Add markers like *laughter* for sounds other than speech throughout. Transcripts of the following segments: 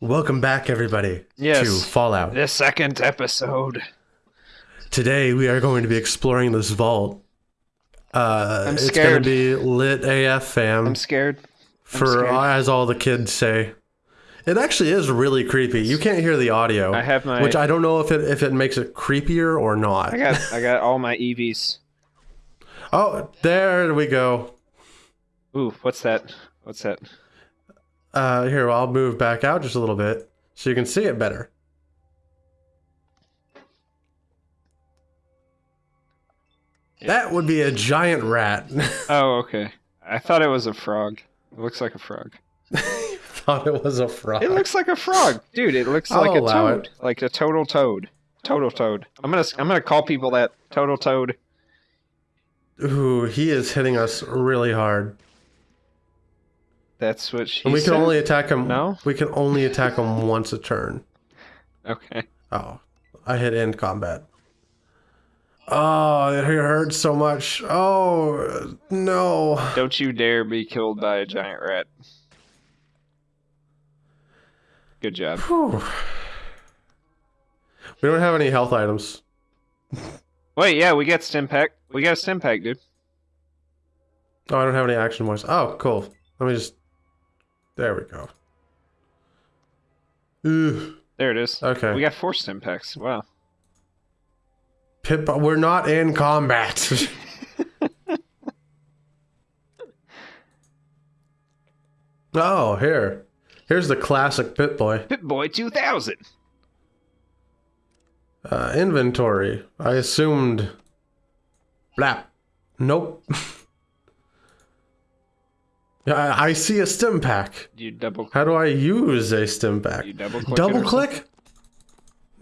Welcome back, everybody, Yes. to Fallout. The second episode. Today we are going to be exploring this vault. Uh, I'm scared. it's going to be lit AF fam, I'm scared. for scared. as all the kids say. It actually is really creepy. You can't hear the audio, I have my- which I don't know if it if it makes it creepier or not. I got I got all my EVs. oh, there we go. Ooh, what's that? What's that? Uh, here, I'll move back out just a little bit so you can see it better. That would be a giant rat. *laughs* Oh, okay. I thought it was a frog. It looks like a frog. *laughs* Thought it was a frog. It looks like a frog, dude. It looks I'll like a toad, like a total toad. Total toad. I'm gonna I'm gonna call people that total toad. Ooh, he is hitting us really hard. That's what she And we said. can only attack him. No? We can only attack him once a turn. Okay. Oh, I hit end combat. Oh, it hurts so much. Oh, no. Don't you dare be killed by a giant rat. Good job. Whew. We don't have any health items. Wait, yeah, we got stim pack. We got a stim pack, dude. Oh, I don't have any action points. Oh, cool. Let me just. There we go. Ugh. There it is. Okay. We got four stim packs. Wow. Pip, we're not in combat. *laughs* oh, here. Here's the classic Pip-Boy. Pit Boy 2000. Uh, inventory. I assumed. Blap. Nope. *laughs* Yeah, I, I see a stim pack. You double How do I use a stim pack? you double click. Double click?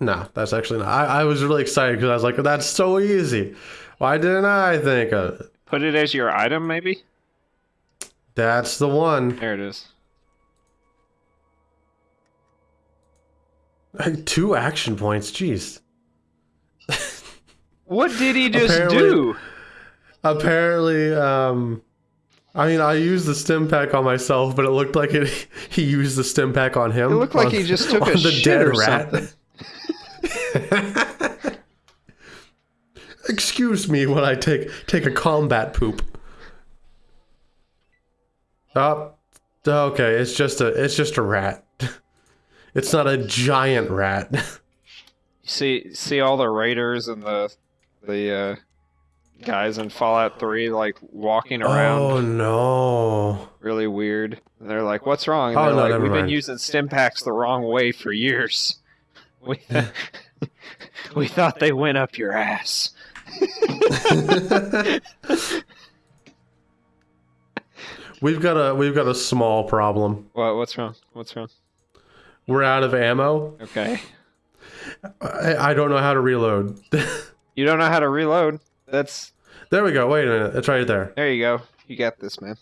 No, that's actually not. I, I was really excited because I was like, that's so easy. Why didn't I think of it? Put it as your item, maybe. That's the one. There it is. Like, Two action points. Jeez. What did he just Apparently- do? Apparently, um, I mean, I used the stim pack on myself, but it looked like it. *laughs* He used the stim pack on him. It looked like on- he just *laughs* took on a shit or something. *laughs* Excuse me when I take take a combat poop. Oh, okay. It's just a it's just a rat. It's not a giant rat. See, see all the raiders and the the uh, guys in Fallout 3 like walking oh, around, Oh no! really weird. And they're like, "What's wrong?" And Oh, they're no, like, "We've been using stim packs the wrong way for years. *laughs* We *laughs* we thought they went up your ass." *laughs* We've got a we've got a small problem. What? What's wrong? What's wrong? We're out of ammo. Okay. I, I don't know how to reload. You don't know how to reload. That's there we go. Wait a minute. It's right there. there. You go. You got this, man.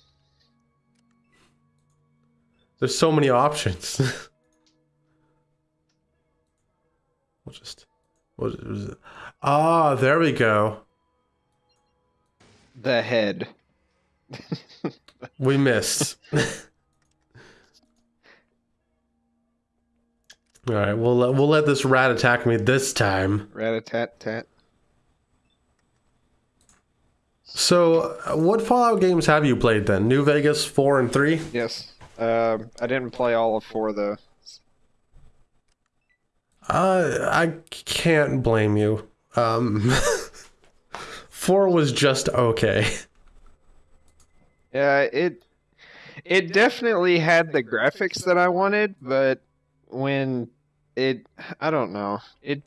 There's so many options. *laughs* we'll just. What was it? Ah, there we go. The head. We missed. *laughs* All right, we'll let, we'll let this rat attack me this time. Rat a tat tat. So, uh, what Fallout games have you played then? New Vegas four and three. Yes. Um, I didn't play all of four though. Uh, I can't blame you. Um, *laughs* four was just okay. Yeah, it it definitely had the graphics that I wanted, but when it I don't know. It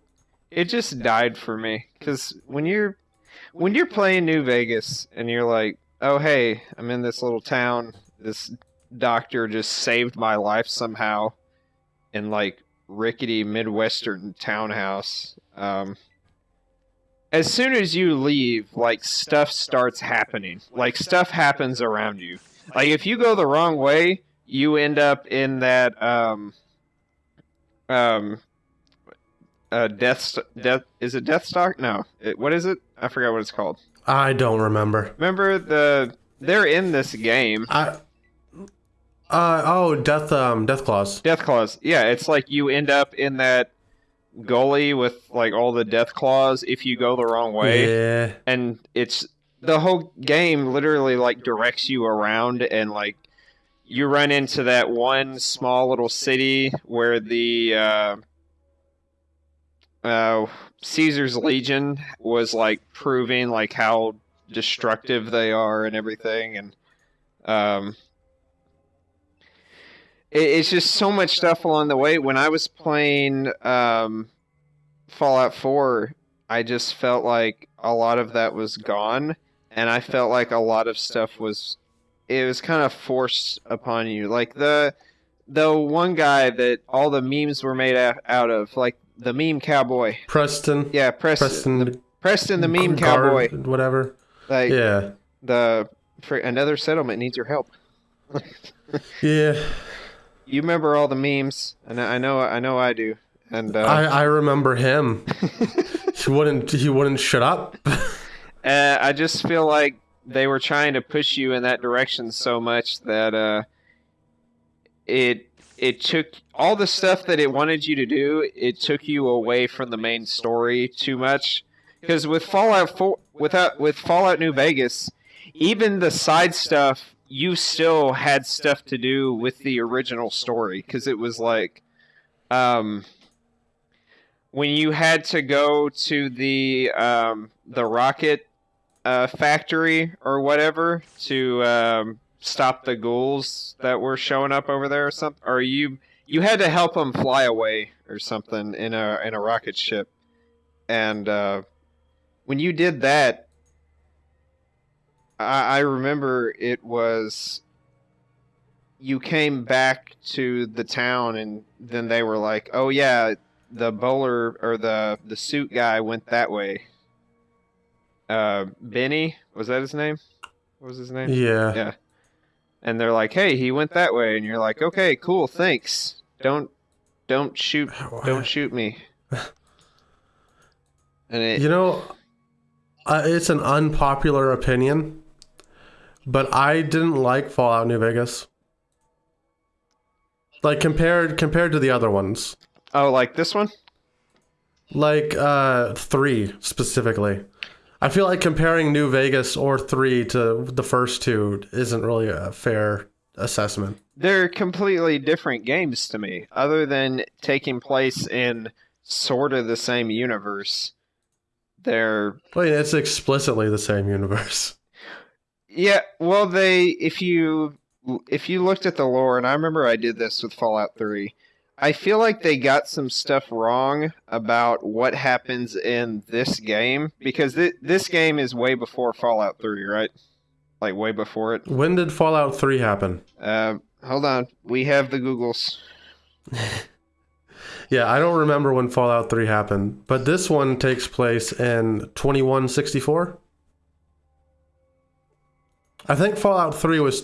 it just died for me cuz when you're when you're playing New Vegas and you're like, "Oh, hey, I'm in this little town. This doctor just saved my life somehow in like rickety midwestern townhouse." Um as soon as you leave, like stuff starts happening. Like stuff happens around you. Like if you go the wrong way, you end up in that um um uh death death is it death Stock? No. It, what is it? I forgot what it's called. I don't remember. Remember the they're in this game. I Uh oh, death um death claws. Death claws. Yeah, it's like you end up in that gully with like all the death claws if you go the wrong way, Yeah. and it's the whole game literally like directs you around and like you run into that one small little city where the uh, uh, Caesar's Legion was like proving like how destructive they are and everything, and um, it, it's just so much stuff along the way. When I was playing um, Fallout Four, I just felt like a lot of that was gone, and I felt like a lot of stuff was it was kind of forced upon you. Like the the one guy that all the memes were made out of, like the meme cowboy. Preston. Yeah, Preston. Preston. the, Preston the meme Guard, cowboy. Whatever. Like Yeah. the for another settlement needs your help. *laughs* Yeah. You remember all the memes, and I know I know I do. And uh, I I remember him. *laughs* he wouldn't he wouldn't shut up. *laughs* Uh, I just feel like they were trying to push you in that direction so much that uh, it it took all the stuff that it wanted you to do. It took you away from the main story too much. Because with Fallout 4, without with Fallout New Vegas, even the side stuff, you still had stuff to do with the original story. Because it was like, um, when you had to go to the um, the rocket uh, factory or whatever to um, stop the ghouls that were showing up over there or something, or you you had to help them fly away or something in a in a rocket ship, and uh, when you did that, I, I remember it was you came back to the town and then they were like, "Oh yeah, the bowler or the the suit guy went that way." Uh, Benny was that his name? What was his name? Yeah. Yeah. And they're like, "Hey, he went that way," and you're like, "Okay, cool, thanks. Don't don't shoot *sighs* don't shoot me." *laughs* And it, You know, uh, it's an unpopular opinion, but I didn't like Fallout New Vegas. Like compared compared to the other ones, oh, like this one? like uh, three specifically. I feel like comparing New Vegas or three to the first two isn't really a fair assessment. They're completely different games to me, other than taking place in sort of the same universe. They're Wait, it's explicitly the same universe. *laughs* Yeah, well, they if you if you looked at the lore, and I remember I did this with Fallout Three, I feel like they got some stuff wrong about what happens in this game because th- this game is way before Fallout Three, right? Like way before it. When did Fallout 3 happen? Uh, hold on, we have the Googles. *laughs* Yeah, I don't remember when Fallout 3 happened, but this one takes place in 2164. I think Fallout 3 was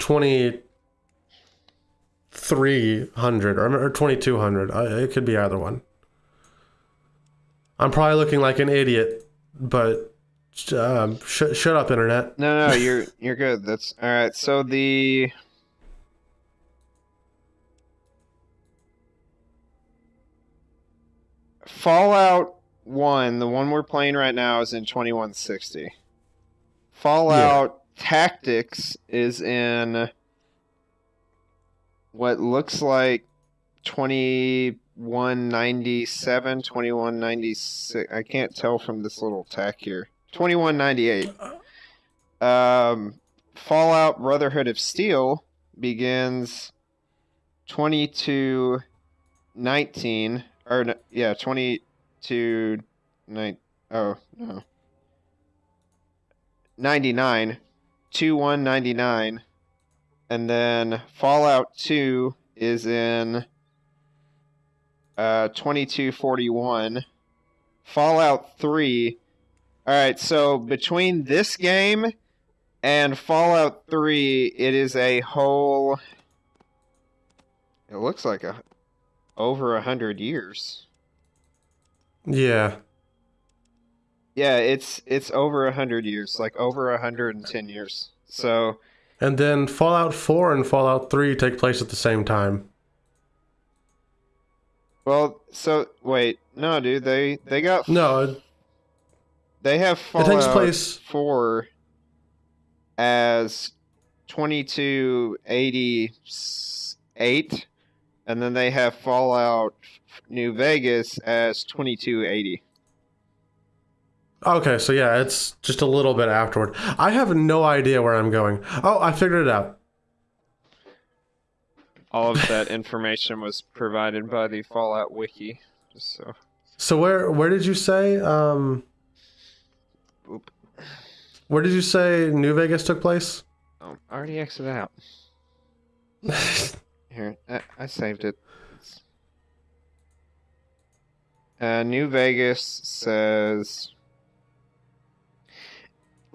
2300 or, or 2200. I, it could be either one. I'm probably looking like an idiot, but um, sh- shut up, internet. No, no, you're *laughs* you're good. That's all right. So the Fallout One, the one we're playing right now, is in twenty one sixty. Fallout Tactics is in what looks like 2197, 2196. I can't tell from this little tack here. 2198. Um, Fallout Brotherhood of Steel begins 2219 or yeah, 22 nine oh no. 99 2199 and then Fallout 2 is in uh 2241 Fallout 3 all right, so between this game and Fallout 3, it is a whole. It looks like a over a hundred years. Yeah. Yeah, it's it's over a hundred years, like over a hundred and ten years. So And then Fallout 4 and Fallout 3 take place at the same time. Well, so wait, no, dude, they they got No, they have it Fallout takes place. four as twenty two eighty eight, and then they have Fallout New Vegas as twenty two eighty. Okay, so yeah, it's just a little bit afterward. I have no idea where I'm going. Oh, I figured it out. All of that *laughs* information was provided by the Fallout wiki. Just so. So where where did you say um Oop. where did you say New Vegas took place? Oh, I already exited out. *laughs* Here, I, I saved it. Uh, New Vegas says,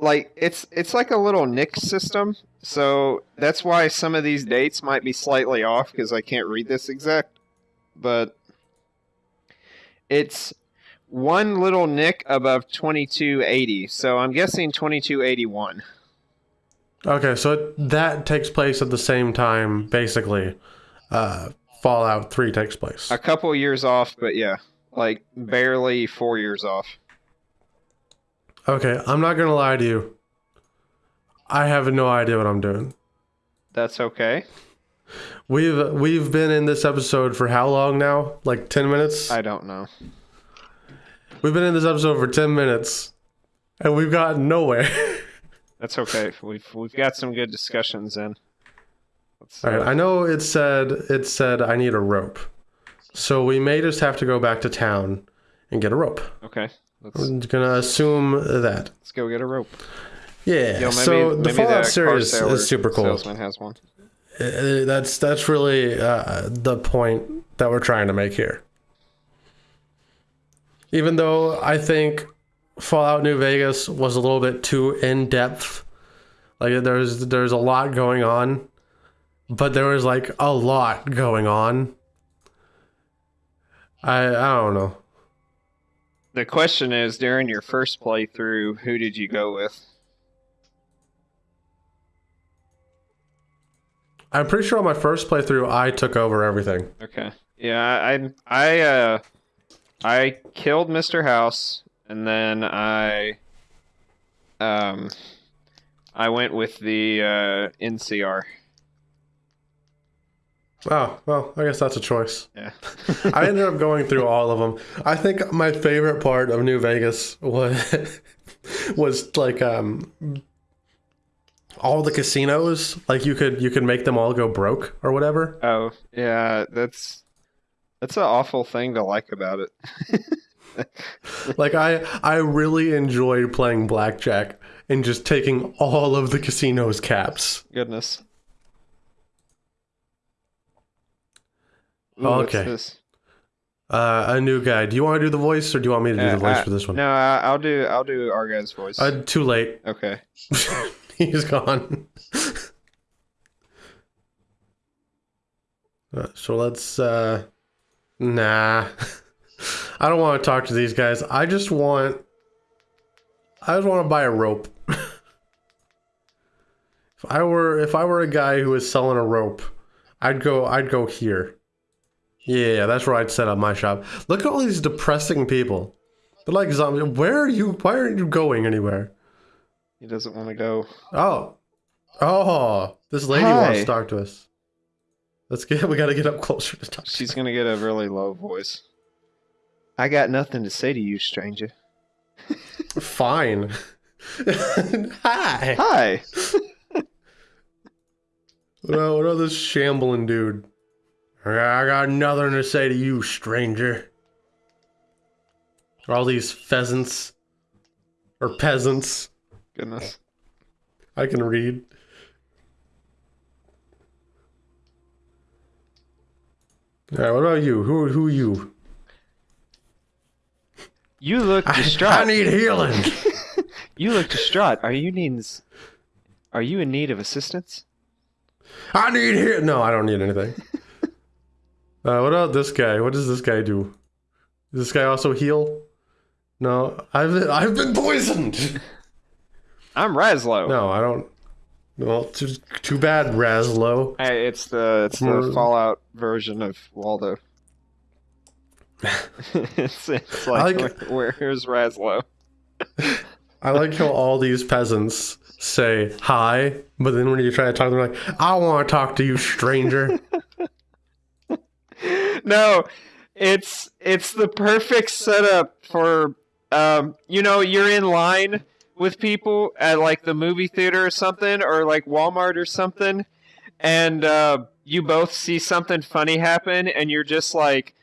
like it's it's like a little Nick system. So that's why some of these dates might be slightly off because I can't read this exact. But it's one little nick above twenty two eighty. So I'm guessing twenty two eighty one. Okay, so it, that takes place at the same time basically. Uh Fallout 3 takes place. A couple years off, but yeah, like barely four years off. Okay, I'm not going to lie to you. I have no idea what I'm doing. That's okay. We've we've been in this episode for how long now? Like 10 minutes? I don't know. We've been in this episode for 10 minutes and we've gotten nowhere. *laughs* That's okay. We've we've got some good discussions in. Let's, All right, I know it said it said I need a rope. So we may just have to go back to town and get a rope. okay. Let's I'm gonna assume that. let's go get a rope. Yeah. Yo, maybe, so the Fallout series is super cool. Salesman has one. Uh, That's that's really uh, the point that we're trying to make here. Even though I think Fallout New Vegas was a little bit too in depth, like there's there's a lot going on, but there was like a lot going on. I I don't know. The question is, during your first playthrough, who did you go with? I'm pretty sure on my first playthrough I took over everything. Okay. Yeah, I I uh I killed Mr. House and then I um I went with the uh NCR. Oh well, I guess that's a choice. Yeah. *laughs* I ended up going through all of them. I think my favorite part of New Vegas was *laughs* was like um all the casinos. Like you could you could make them all go broke or whatever. Oh, yeah, that's that's an awful thing to like about it. *laughs* Like I I really enjoyed playing blackjack and just taking all of the casinos caps. Goodness. Ooh, Okay. Uh, a new guy. Do you want to do the voice or do you want me to do Uh, the voice I- for this one? No, I, I'll do I'll do our guy's voice. Uh, too late. okay. *laughs* He's gone. *laughs* Uh, so let's uh nah. *laughs* I don't want to talk to these guys. I just want I just want to buy a rope. if I were if I were a guy who was selling a rope, I'd go I'd go here. Yeah, that's where I'd set up my shop. Look at all these depressing people. They're like zombies. Where are you? Why aren't you going anywhere? He doesn't want to go. Oh. Oh, this lady wants to talk to us. Let's get we gotta get up closer to talk. to She's gonna get a really low voice. I got nothing to say to you, stranger. Fine. *laughs* Hi. Hi. *laughs* What about, what about this shambling dude? I got nothing to say to you, stranger. All these pheasants or peasants. Goodness. I can read. All right, what about you? Who who are you? You look distraught. I need healing. *laughs* You look distraught. Are you needing? s- Are you in need of assistance? I need heal. No, I don't need anything. *laughs* uh, what about this guy? What does this guy do? Does this guy also heal? No, I've I've been poisoned. *laughs* I'm Razlo. No, I don't. Well, too, too bad, Razlo. Hey, it's the it's the Fallout version of Waldo. *laughs* it's, it's like, like- where, where's Razlo? *laughs* I like how all these peasants say hi, but then when you try to talk, they're like, "I want to talk to you, stranger." *laughs* no, it's it's the perfect setup for um you know you're in line with people at like the movie theater or something or like Walmart or something and uh you both see something funny happen and you're just like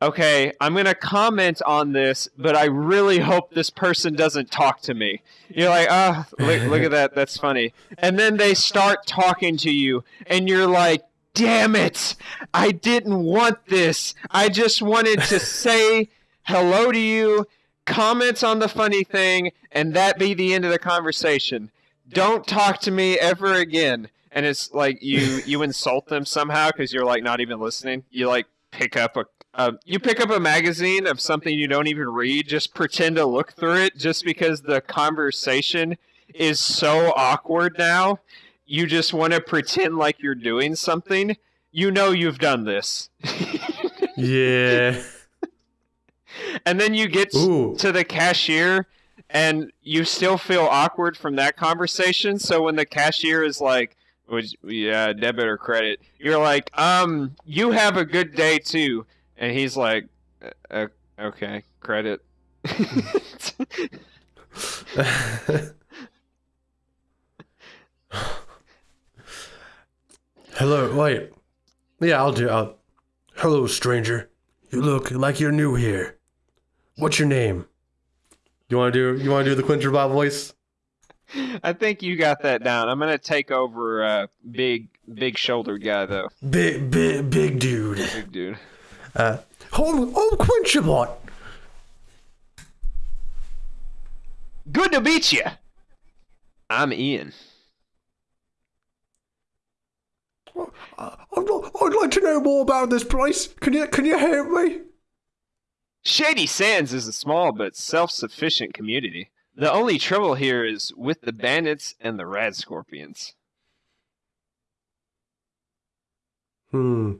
okay I'm going to comment on this but I really hope this person doesn't talk to me. You're like ah look, look at that. That's funny. And then they start talking to you and you're like damn it I didn't want this. I just wanted to *laughs* say hello to you, comment on the funny thing, and that be the end of the conversation. Don't talk to me ever again. And it's like you *laughs* you insult them somehow because you're like not even listening. You like pick up a uh, you pick up a magazine of something you don't even read. Just pretend to look through it, just because the conversation is so awkward now. You just want to pretend like you're doing something you know you've done this. yeah. and then you get Ooh. to the cashier and you still feel awkward from that conversation. So when the cashier is like, "Would yeah, debit or credit?" You're like, "Um, you have a good day too." And he's like, "Uh, uh, "Okay, credit." Hello. Wait. Yeah, I'll do. I'll... Hello, stranger. You look like you're new here. What's your name? You want to do? You want to do the Quinter Bob voice? I think you got that down. I'm gonna take over, uh, big, big shouldered guy though. Big, big, big dude. Big dude. Uh, oh, oh, Quincherbot. Good to meet you. I'm Ian. Uh, I'd, I'd like to know more about this place. Can you can you help me? Shady Sands is a small but self-sufficient community. The only trouble here is with the bandits and the rad scorpions. Hmm.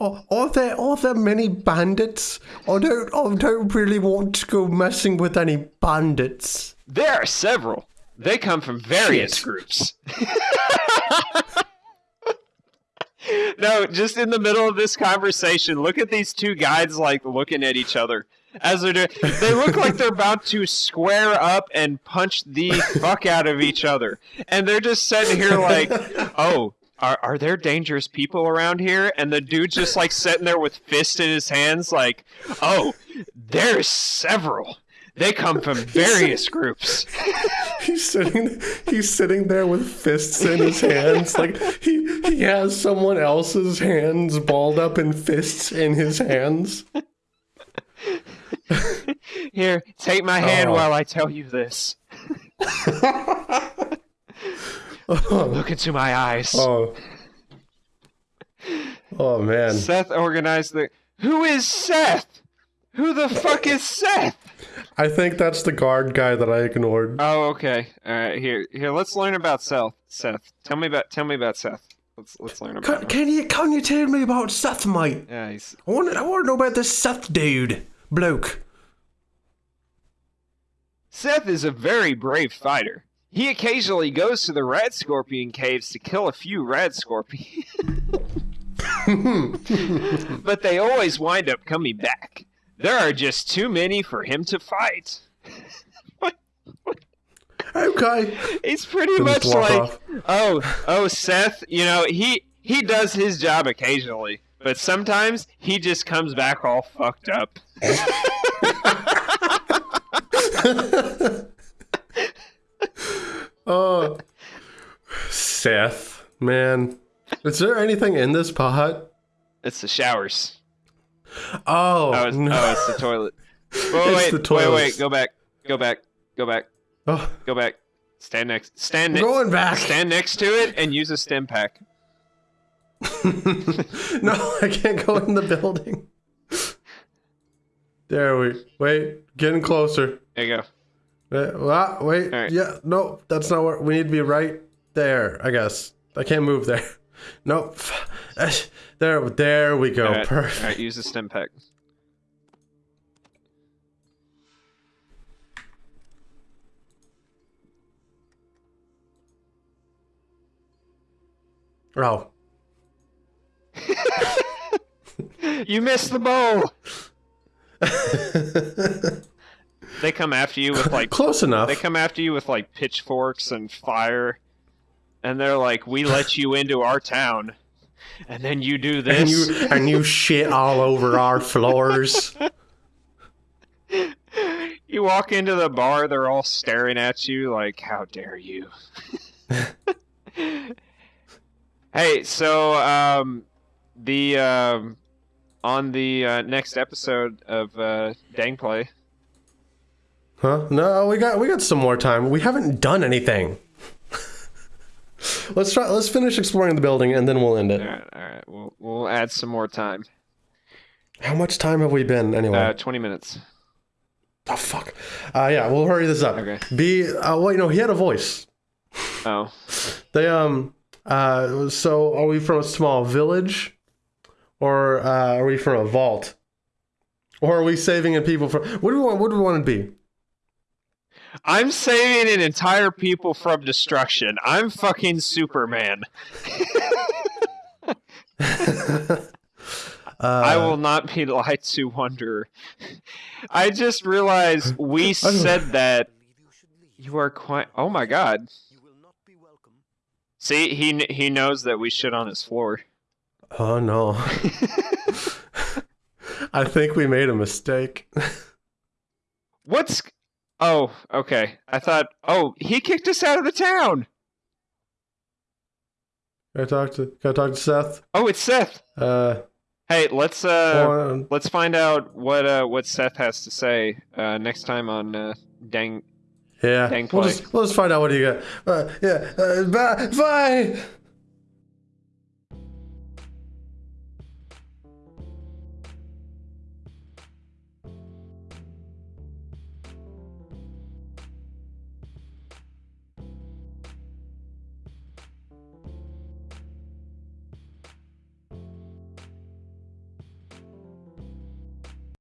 Are, are there are there many bandits? I don't I don't really want to go messing with any bandits. There are several. They come from various Shit. groups. *laughs* no, just in the middle of this conversation, look at these two guys like looking at each other as they're doing. They look like they're about to square up and punch the fuck out of each other, and they're just sitting here like, "Oh, are are there dangerous people around here?" And the dude's just like sitting there with fist in his hands, like, "Oh, there's several." They come from various groups. *laughs* He's sitting he's sitting there with fists in his hands. Like he he has someone else's hands balled up in fists in his hands. Here, take my hand Oh. while I tell you this. *laughs* Look into my eyes. oh. Oh man. Seth organized the. Who is Seth? Who the fuck is Seth? I think that's the guard guy that I ignored. Oh, okay. All right, here, here. Let's learn about Seth. Seth, tell me about, tell me about Seth. Let's let's learn about Can, him. can you can you tell me about Seth, mate? Yeah, he's I want I want to know about this Seth dude, bloke. Seth is a very brave fighter. He occasionally goes to the Rad Scorpion caves to kill a few Rad Scorpions. *laughs* *laughs* *laughs* but they always wind up coming back. There are just too many for him to fight. *laughs* Okay. It's pretty Then much like, off. oh, oh, Seth. You know, he he does his job occasionally, but sometimes he just comes back all fucked up. *laughs* Oh, Seth, man. Is there anything in this pot? It's the showers. Oh, Oh, it's, no. oh, it's the toilet. *laughs* Wait, It's wait, the wait, wait. Go back. Go back. Go back. Oh, Go back. Stand next. Stand next. going back. Stand next to it and use a stim pack. *laughs* *laughs* no, I can't go in the building. There we wait. Getting closer. There you go. Uh, wait. All right. Yeah. No, that's not where we need to be right there. I guess I can't move there. Nope. There, there we go. Alright, Perfect. Alright, use the stim pack. Oh, *laughs* You missed the bow! *laughs* They come after you with like close enough. they come after you with like pitchforks and fire. And they're like, We let *laughs* you into our town. And then you do this. and you and you shit all over our floors. *laughs* You walk into the bar, they're all staring at you like, "How dare you?" *laughs* hey, so um, the um, on the uh, next episode of uh, Dangplay, Huh? No, we got we got some more time. We haven't done anything. Let's try. Let's finish exploring the building and then we'll end it. right, all right, we'll we'll add some more time. How much time have we been anyway? Uh, Twenty minutes. oh fuck. Uh, yeah, we'll hurry this up. Okay. B. Uh, wait, no, he had a voice. Oh, *laughs* They um. Uh. So, are we from a small village, or uh, are we from a vault, or are we saving in people from? What do we want? What do we want to be? I'm saving an entire people from destruction. I'm fucking Superman. *laughs* Uh, I will not be lied to, wonder. I just realized we *laughs* said that you are quite. Oh my god. See, he he knows that we shit on his floor. Oh no. *laughs* I think we made a mistake. What's? Oh, okay. I thought. Oh, he kicked us out of the town. Can I talk to can I talk to Seth? Oh, it's Seth. Uh, Hey, let's uh, let's find out what uh what Seth has to say uh next time on uh, Dang. yeah. Dang We'll just, we'll just find out what he got. Uh, yeah. Uh, bye. Bye.